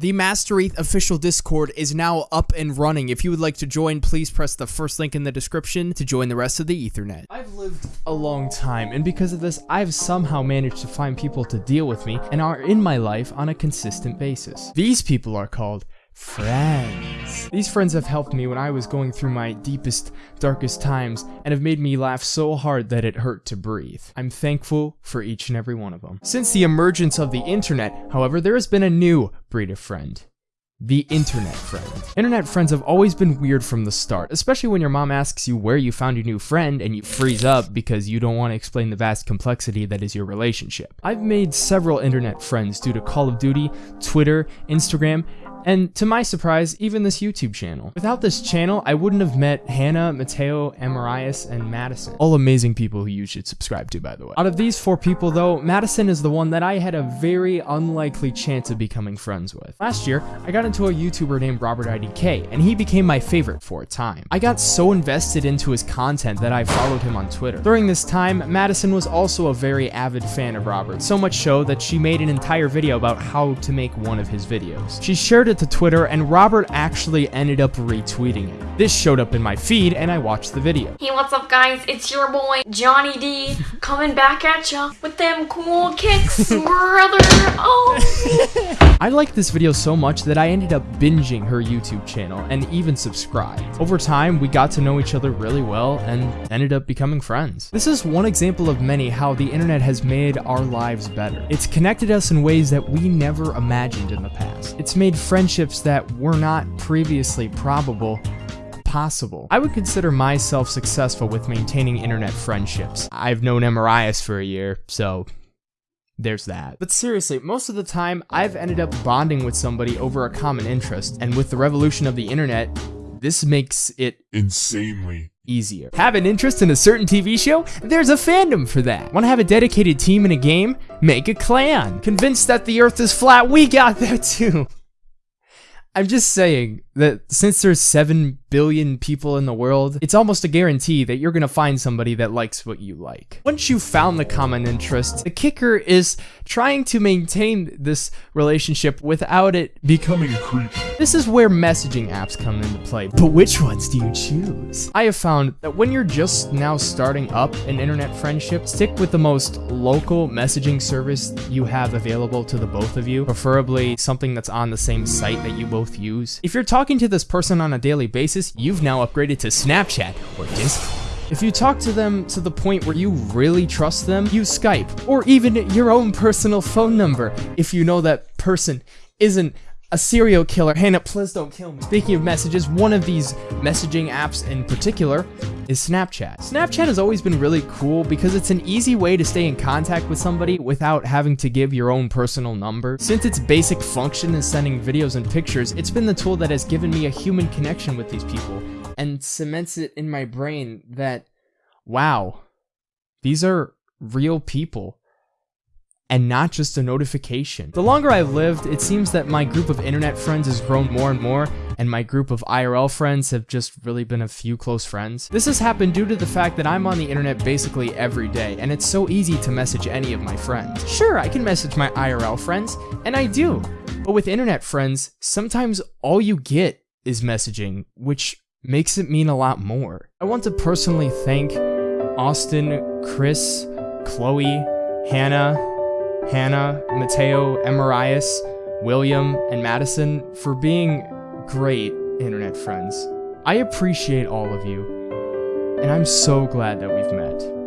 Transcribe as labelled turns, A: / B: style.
A: The Master ETH official Discord is now up and running. If you would like to join, please press the first link in the description to join the rest of the Ethernet. I've lived a long time, and because of this, I've somehow managed to find people to deal with me and are in my life on a consistent basis. These people are called friends. These friends have helped me when I was going through my deepest, darkest times and have made me laugh so hard that it hurt to breathe. I'm thankful for each and every one of them. Since the emergence of the internet, however, there has been a new breed of friend. The internet friend. Internet friends have always been weird from the start, especially when your mom asks you where you found your new friend and you freeze up because you don't want to explain the vast complexity that is your relationship. I've made several internet friends due to Call of Duty, Twitter, Instagram, and to my surprise, even this YouTube channel. Without this channel, I wouldn't have met Hannah, Mateo, Amarias, and Madison. All amazing people who you should subscribe to, by the way. Out of these four people, though, Madison is the one that I had a very unlikely chance of becoming friends with. Last year, I got into a YouTuber named Robert IDK, and he became my favorite for a time. I got so invested into his content that I followed him on Twitter. During this time, Madison was also a very avid fan of Robert, so much so that she made an entire video about how to make one of his videos. She shared it to Twitter, and Robert actually ended up retweeting it. This showed up in my feed, and I watched the video.
B: Hey, what's up, guys? It's your boy, Johnny D, coming back at ya with them cool kicks, brother. Oh!
A: I liked this video so much that I ended up binging her YouTube channel and even subscribed. Over time, we got to know each other really well and ended up becoming friends. This is one example of many how the internet has made our lives better. It's connected us in ways that we never imagined in the past. It's made friendships that were not previously probable possible. I would consider myself successful with maintaining internet friendships. I've known Amarias for a year, so there's that. But seriously, most of the time, I've ended up bonding with somebody over a common interest, and with the revolution of the internet, this makes it
C: insanely
A: easier. Have an interest in a certain TV show? There's a fandom for that. Want to have a dedicated team in a game? Make a clan. Convinced that the earth is flat? We got that too. I'm just saying that since there's 7 billion people in the world, it's almost a guarantee that you're gonna find somebody that likes what you like. Once you've found the common interest, the kicker is trying to maintain this relationship without it becoming creepy. This is where messaging apps come into play, but which ones do you choose? I have found that when you're just now starting up an internet friendship, stick with the most local messaging service you have available to the both of you, preferably something that's on the same site that you both use. If you're talking to this person on a daily basis, you've now upgraded to Snapchat or Discord. If you talk to them to the point where you really trust them, use Skype, or even your own personal phone number if you know that person isn't a serial killer. Hannah, please don't kill me. Speaking of messages, one of these messaging apps in particular is Snapchat. Snapchat has always been really cool because it's an easy way to stay in contact with somebody without having to give your own personal number. Since its basic function is sending videos and pictures, it's been the tool that has given me a human connection with these people and cements it in my brain that, wow, these are real people and not just a notification. The longer I've lived, it seems that my group of internet friends has grown more and more, and my group of IRL friends have just really been a few close friends. This has happened due to the fact that I'm on the internet basically every day, and it's so easy to message any of my friends. Sure, I can message my IRL friends, and I do, but with internet friends, sometimes all you get is messaging, which makes it mean a lot more. I want to personally thank Austin, Chris, Chloe, Hannah, Hannah, Mateo, Amarias, William, and Madison for being great internet friends. I appreciate all of you, and I'm so glad that we've met.